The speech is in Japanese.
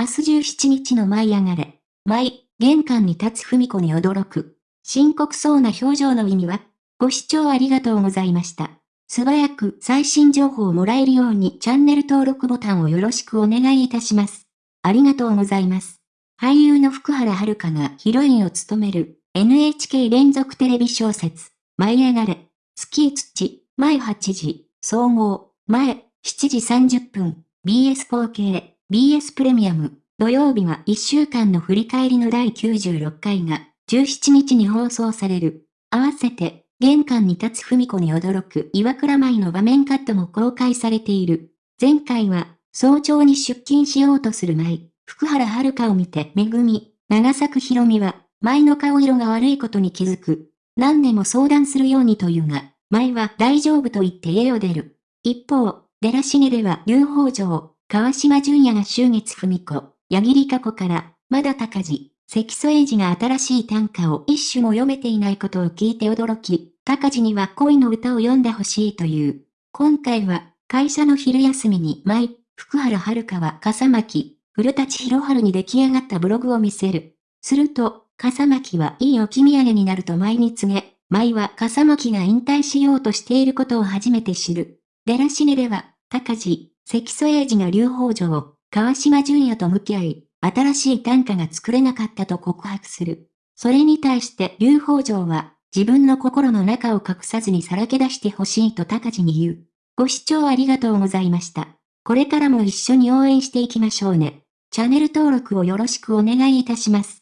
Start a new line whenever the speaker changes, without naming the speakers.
明日17日の舞い上がれ。舞、玄関に立つ文子に驚く。深刻そうな表情の意味はご視聴ありがとうございました。素早く最新情報をもらえるようにチャンネル登録ボタンをよろしくお願いいたします。ありがとうございます。俳優の福原遥がヒロインを務める NHK 連続テレビ小説、舞い上がれ、月土、前8時、総合、前、7時30分、BS4K、BS プレミアム、土曜日は1週間の振り返りの第96回が17日に放送される。合わせて、玄関に立つ文子に驚く岩倉舞の場面カットも公開されている。前回は、早朝に出勤しようとする舞、福原遥を見てめぐみ、長作ひろみは、舞の顔色が悪いことに気づく。何でも相談するようにというが、舞は大丈夫と言って家を出る。一方、デラシネでは UFO 城、川島淳也が終月文子、矢切か子から、まだ高地、関添英二が新しい短歌を一種も読めていないことを聞いて驚き、高地には恋の歌を読んでほしいという。今回は、会社の昼休みに舞、福原遥は笠巻、古舘博春に出来上がったブログを見せる。すると、笠巻はいい置き土産になると舞に告げ、舞は笠巻が引退しようとしていることを初めて知る。デラシネでは、高地、関添英二が劉北条、川島淳也と向き合い、新しい短歌が作れなかったと告白する。それに対して劉北条は、自分の心の中を隠さずにさらけ出してほしいと高地に言う。ご視聴ありがとうございました。これからも一緒に応援していきましょうね。チャンネル登録をよろしくお願いいたします。